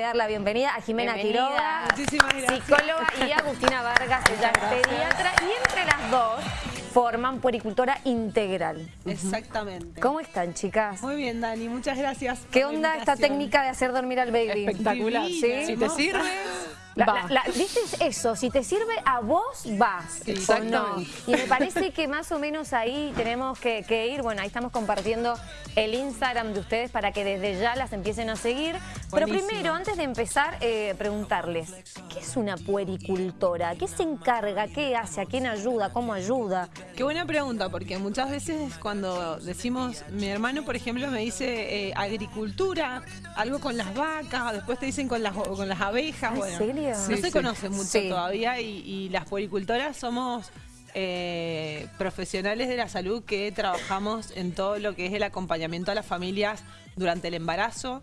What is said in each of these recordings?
dar la bienvenida a Jimena Bienvenida. Quiroga, Muchísimas gracias. psicóloga, y a Agustina Vargas, ella es pediatra, y entre las dos forman puericultora integral. Exactamente. ¿Cómo están, chicas? Muy bien, Dani, muchas gracias. ¿Qué por onda esta técnica de hacer dormir al baby? Espectacular. ¿Sí? Si te sirve, La, la- eso, si te sirve a vos, vas. Sí, ¿o no? Y me parece que más o menos ahí tenemos que, que ir. Bueno, ahí estamos compartiendo el Instagram de ustedes para que desde ya las empiecen a seguir. Pero primero, antes de empezar, eh, preguntarles, ¿qué es una puericultora? ¿Qué se encarga? ¿Qué hace? ¿A quién ayuda? ¿Cómo ayuda? Qué buena pregunta, porque muchas veces cuando decimos, mi hermano, por ejemplo, me dice eh, agricultura, algo con las vacas, después te dicen con las, con las abejas. ¿En bueno, serio? No se sí. conoce mucho Sí. todavía y, y las puericultoras somos eh, profesionales de la salud que trabajamos en todo lo que es el acompañamiento a las familias durante el embarazo,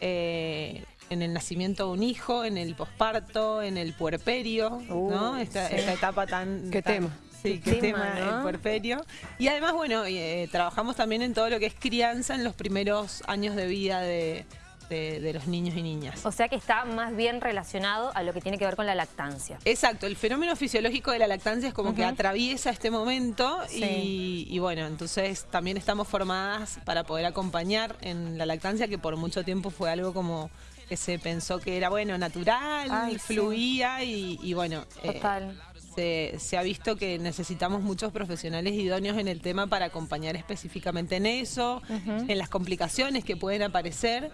eh, en el nacimiento de un hijo, en el posparto, en el puerperio, Uh, ¿no? Esta, sí. esta etapa tan... Qué tan- tema. Sí, Qué qué tema, tema, ¿no? el puerperio. Y además, bueno, eh, trabajamos también en todo lo que es crianza en los primeros años de vida de, de- de los niños y niñas. O sea que está más bien relacionado a lo que tiene que ver con la lactancia. Exacto, el fenómeno fisiológico de la lactancia es como que atraviesa este momento Sí. y, y bueno, entonces también estamos formadas para poder acompañar en la lactancia, que por mucho tiempo fue algo como que se pensó que era bueno, natural, Ay, sí. fluía y, y bueno, eh, Total. Se, se ha visto que necesitamos muchos profesionales idóneos en el tema para acompañar específicamente en eso, en las complicaciones que pueden aparecer,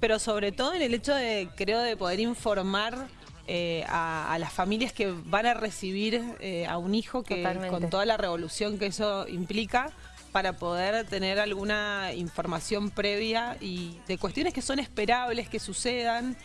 pero sobre todo en el hecho de, creo, de poder informar eh, a, a las familias que van a recibir eh, a un hijo que Totalmente. con toda la revolución que eso implica para poder tener alguna información previa y de cuestiones que son esperables que sucedan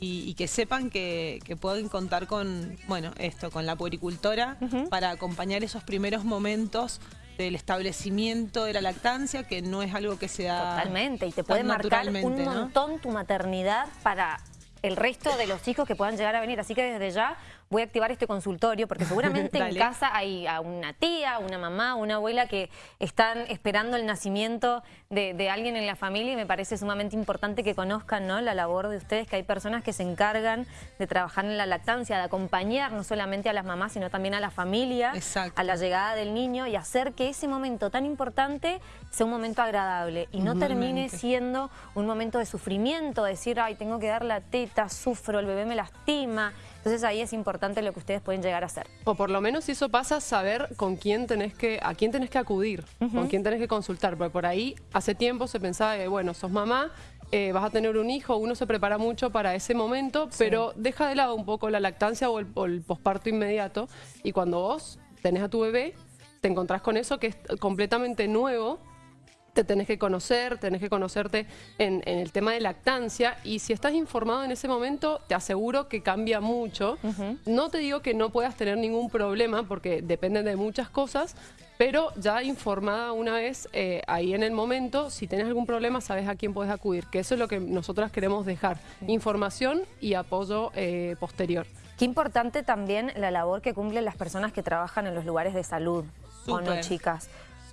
y, y que sepan que, que pueden contar con, bueno, esto, con la puericultora para acompañar esos primeros momentos del establecimiento de la lactancia, que no es algo que se da Totalmente, y te puede marcar un montón tu maternidad para el resto de los hijos que puedan llegar a venir. Así que desde ya voy a activar este consultorio porque seguramente en casa hay a una tía, una mamá, una abuela que están esperando el nacimiento de, de alguien en la familia y me parece sumamente importante que conozcan ¿no? la labor de ustedes, que hay personas que se encargan de trabajar en la lactancia, de acompañar no solamente a las mamás, sino también a la familia, Exacto. a la llegada del niño y hacer que ese momento tan importante sea un momento agradable y no termine siendo un momento de sufrimiento, decir, ay, tengo que dar la teta, sufro, el bebé me lastima. Entonces ahí es importante lo que ustedes pueden llegar a hacer. O por lo menos si eso pasa, saber con quién tenés que, a quién tenés que acudir, con quién tenés que consultar. Porque por ahí hace tiempo se pensaba que, bueno, sos mamá, eh, vas a tener un hijo, uno se prepara mucho para ese momento, pero deja de lado un poco la lactancia o el, o el posparto inmediato. Y cuando vos tenés a tu bebé, te encontrás con eso que es completamente nuevo te tenés que conocer, tenés que conocerte en, en el tema de lactancia y si estás informado en ese momento, te aseguro que cambia mucho. No te digo que no puedas tener ningún problema porque depende de muchas cosas, pero ya informada una vez eh, ahí en el momento, si tenés algún problema, sabes a quién puedes acudir, que eso es lo que nosotras queremos dejar, información y apoyo eh, posterior. Qué importante también la labor que cumplen las personas que trabajan en los lugares de salud, ¿o no, chicas?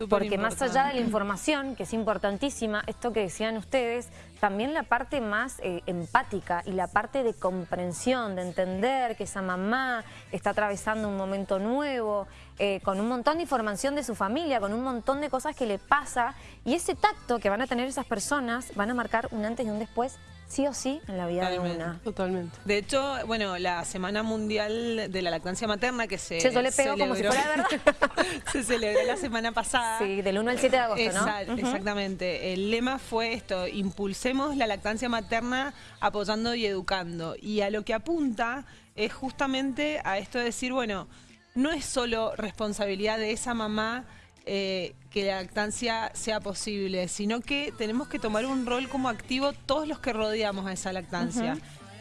Porque más allá de la información, que es importantísima, esto que decían ustedes, también la parte más eh, empática y la parte de comprensión, de entender que esa mamá está atravesando un momento nuevo, eh, con un montón de información de su familia, con un montón de cosas que le pasa, y ese tacto que van a tener esas personas van a marcar un antes y un después, sí o sí, en la vida de una. Totalmente. De hecho, bueno, la Semana Mundial de la Lactancia Materna que se Che, yo le pego como si celebró- fuera verdad. se celebró la semana pasada. Sí, del 1 al 7 de agosto, ¿no? Exact- Exactamente. El lema fue esto, impulsemos la lactancia materna apoyando y educando. Y a lo que apunta es justamente a esto de decir, bueno, no es solo responsabilidad de esa mamá eh, que la lactancia sea posible, sino que tenemos que tomar un rol como activo todos los que rodeamos a esa lactancia.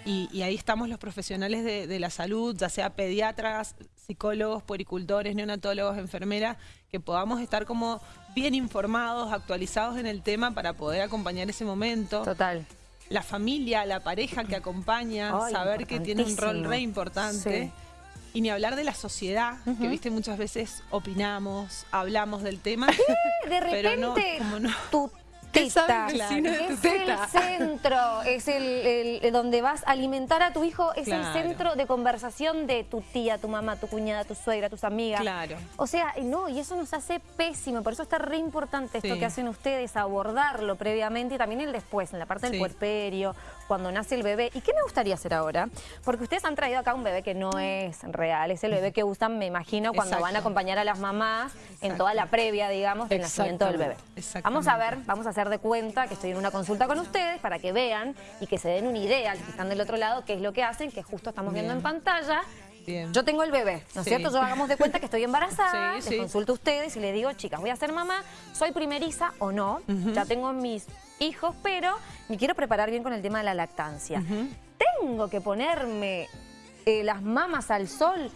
y, y ahí estamos los profesionales de, de la salud, ya sea pediatras, psicólogos, puericultores, neonatólogos, enfermeras, que podamos estar como bien informados, actualizados en el tema para poder acompañar ese momento. Total. La familia, la pareja que acompaña, Ay, saber que tiene un rol re importante. Sí. Y ni hablar de la sociedad, que viste muchas veces opinamos, hablamos del tema. De pero no, repente, como no. tu ¿Qué sabe teta. el vecino de tu es teta? el centro, es el, el- donde vas a alimentar a tu hijo, es Claro. el centro de conversación de tu tía, tu mamá, tu cuñada, tu suegra, tus amigas. Claro. O sea, no, y eso nos hace pésimo, por eso está re importante esto Sí. que hacen ustedes, abordarlo previamente y también el después, en la parte del Sí. puerperio, cuando nace el bebé. ¿Y qué me gustaría hacer ahora? Porque ustedes han traído acá un bebé que no es real, es el bebé que usan, me imagino, cuando Exacto. van a acompañar a las mamás en toda la previa, digamos, del nacimiento del bebé. Vamos a ver, vamos a hacer de cuenta que estoy en una consulta con ustedes para que vean y que se den una idea, los que están del otro lado, qué es lo que hacen, que justo estamos viendo en pantalla. Bien. Yo tengo el bebé, ¿no es Sí. cierto? Yo hagamos de cuenta que estoy embarazada, Sí, les sí. consulto a ustedes y les digo, chicas, voy a ser mamá, soy primeriza o no, ya tengo mis hijos, pero me quiero preparar bien con el tema de la lactancia. Tengo que ponerme eh, las mamas al sol,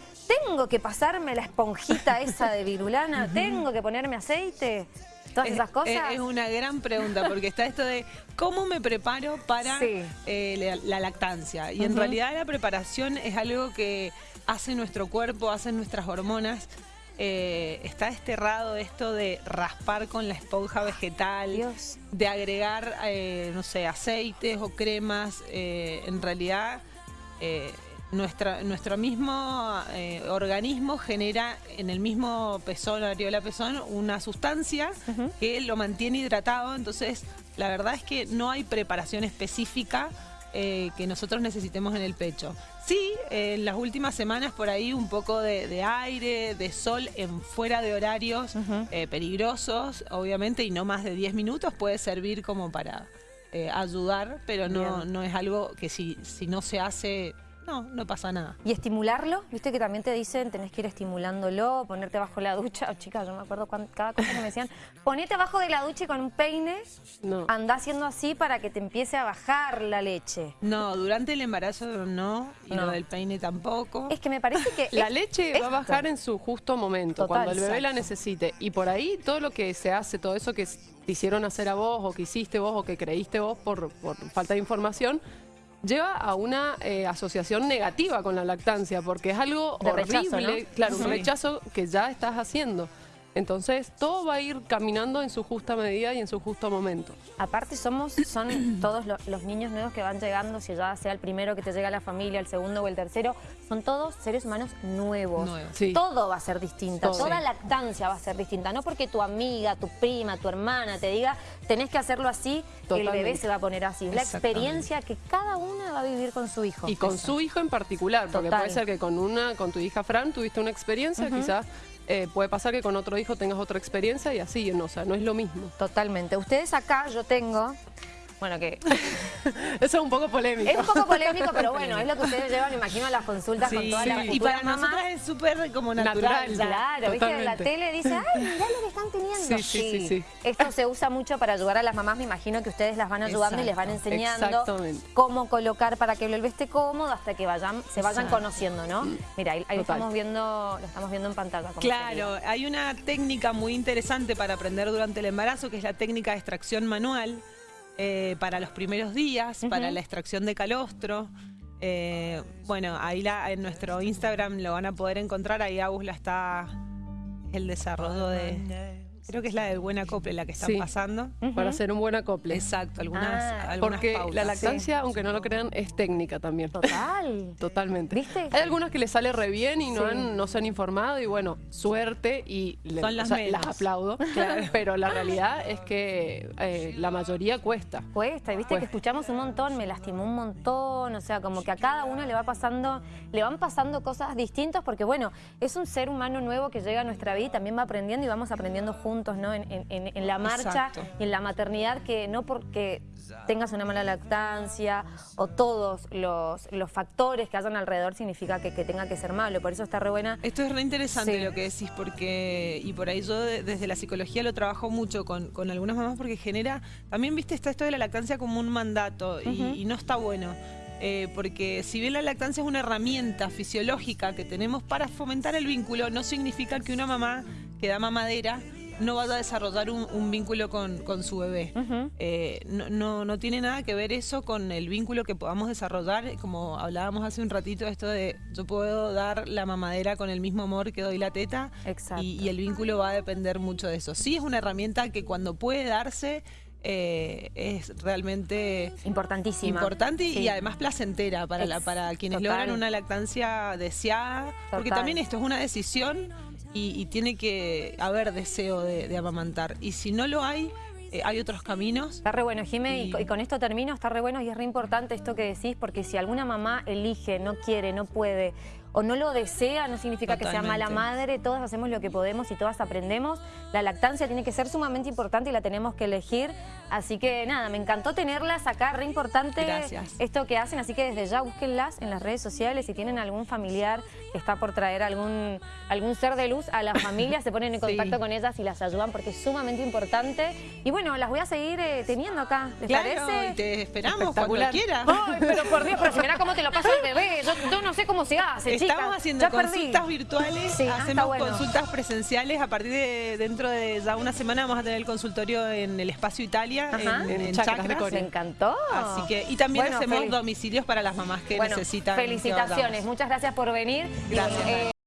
tengo que pasarme la esponjita esa de virulana, tengo que ponerme aceite, todas Es- esas cosas. Es, una gran pregunta, porque está esto de cómo me preparo para Sí. eh, la, la lactancia. Y en realidad la preparación es algo que hace nuestro cuerpo, hacen nuestras hormonas. Eh, está desterrado esto de raspar con la esponja vegetal, Dios. de agregar, eh, no sé, aceites o cremas. Eh, en realidad, eh, nuestra, nuestro mismo eh, organismo genera en el mismo pezón, areola pezón, una sustancia que lo mantiene hidratado. Entonces, la verdad es que no hay preparación específica eh, que nosotros necesitemos en el pecho. Sí, eh, en las últimas semanas por ahí un poco de, de aire, de sol en fuera de horarios eh, peligrosos, obviamente, y no más de 10 minutos puede servir como para ayudar, pero no, Bien. no es algo que si, si no se hace, no, no pasa nada. Y estimularlo, viste que también te dicen, tenés que ir estimulándolo, ponerte bajo la ducha. Oh, chicas, yo me acuerdo cuando, cada cosa que me decían, ponete abajo de la ducha y con un peine No. anda haciendo así para que te empiece a bajar la leche. No, durante el embarazo no, y No. lo del peine tampoco. Es que me parece que... La es- leche va a bajar en su justo momento, Total, cuando el bebé la necesite. Y por ahí todo lo que se hace, todo eso que te hicieron hacer a vos, o que hiciste vos, o que creíste vos por, por falta de información, lleva a una eh, asociación negativa con la lactancia, porque es algo De horrible, rechazo, ¿no? claro, un rechazo que ya estás haciendo. Entonces, todo va a ir caminando en su justa medida y en su justo momento. Aparte somos, son todos lo- los niños nuevos que van llegando, si ya sea el primero que te llega a la familia, el segundo o el tercero, son todos seres humanos nuevos. Sí. Todo va a ser distinta, Todo. toda Sí. lactancia va a ser distinta. No porque tu amiga, tu prima, tu hermana te diga, tenés que hacerlo así, el bebé Totalmente. se va a poner así. Es la experiencia que cada una va a vivir con su hijo. Y con su hijo en particular, porque Total. puede ser que con una, con tu hija Fran tuviste una experiencia, quizás eh, puede pasar que con otro hijo tengas otra experiencia y así, no, o sea, no es lo mismo. Totalmente. Ustedes acá, yo tengo... Bueno, que Eso es un poco polémico. es un poco polémico, pero bueno, es lo que ustedes llevan, me imagino, a las consultas con Sí, todas las y futuras para mamás. nosotras es súper como natural. Claro, viste, en la tele dice, ay, mirá lo que están teniendo. Sí, sí, sí, sí. Esto se usa mucho para ayudar a las mamás, me imagino que ustedes las van ayudando y les van enseñando cómo colocar para que bebé esté cómodo hasta que vayan, se vayan Exacto. conociendo, ¿no? Mira, ahí, ahí lo estamos viendo, lo estamos viendo en pantalla. Claro, hay una técnica muy interesante para aprender durante el embarazo, que es la técnica de extracción manual eh, para los primeros días, para la extracción de calostro. Eh, bueno, ahí la, en nuestro Instagram lo van a poder encontrar, ahí Agus la está, es el desarrollo de, creo que es la del buen acople la que están Sí. pasando. Para hacer un buen acople. Exacto, algunas, Ah, algunas Porque pautas. la lactancia, aunque no lo crean, es técnica también. Total. Totalmente. ¿Viste? Hay algunas que les sale re bien y no, Sí. han- no se han informado y bueno, suerte y le- Son las o sea, menos. las aplaudo. Pero la realidad es que eh, la mayoría cuesta. Cuesta, y viste que escuchamos un montón, me lastimó un montón, o sea, como que a cada uno le va pasando, le van pasando cosas distintas, porque bueno, es un ser humano nuevo que llega a nuestra vida y también va aprendiendo y vamos aprendiendo juntos, ¿no? En, en- en- en la marcha Exacto. y en la maternidad, que no porque tengas una mala lactancia o todos los, los factores que hayan alrededor significa que, que tenga que ser malo, por eso está re buena. Esto es re interesante Sí. lo que decís, porque, y por ahí yo de- desde la psicología lo trabajo mucho con, con algunas mamás, porque genera, también viste, está esto de la lactancia como un mandato, y no está bueno. Eh, porque si bien la lactancia es una herramienta fisiológica que tenemos para fomentar el vínculo, no significa que una mamá que da mamadera no vaya a desarrollar un, un vínculo con, con su bebé. Eh, no, no, no tiene nada que ver eso con el vínculo que podamos desarrollar, como hablábamos hace un ratito, esto de yo puedo dar la mamadera con el mismo amor que doy la teta Exacto. y, y el vínculo va a depender mucho de eso. Sí es una herramienta que cuando puede darse eh, es realmente Importantísima. importante y además placentera para, la, para quienes total. logran una lactancia deseada. Porque también esto es una decisión y, y tiene que haber deseo de, de amamantar. Y si no lo hay, eh, hay otros caminos. Está re bueno, Jimé, y, Y- co- y con esto termino, está re bueno y es re importante esto que decís, porque si alguna mamá elige, no quiere, no puede o no lo desea, no significa que sea mala madre, todas hacemos lo que podemos y todas aprendemos. La lactancia tiene que ser sumamente importante y la tenemos que elegir. Así que nada, me encantó tenerlas acá, re importante Gracias. esto que hacen, así que desde ya búsquenlas en las redes sociales, si tienen algún familiar que está por traer algún, algún ser de luz a la familia, se ponen en Sí. contacto con ellas y las ayudan porque es sumamente importante. Y bueno, las voy a seguir eh, teniendo acá, ¿les Claro, parece? y te esperamos cuando quieras. Ay, pero por Dios, pero si mirá cómo te lo pasa el bebé, yo, yo no sé cómo se hace, chicas. Estamos haciendo Ya perdí. consultas virtuales, Sí, ah, hacemos bueno. consultas presenciales. A partir de dentro de ya una semana vamos a tener el consultorio en el Espacio Italia, Ajá. en, en. Me encantó. Así que, y también Bueno, hacemos domicilios para las mamás que bueno, necesitan. felicitaciones, muchas gracias por venir. Y Gracias. eh,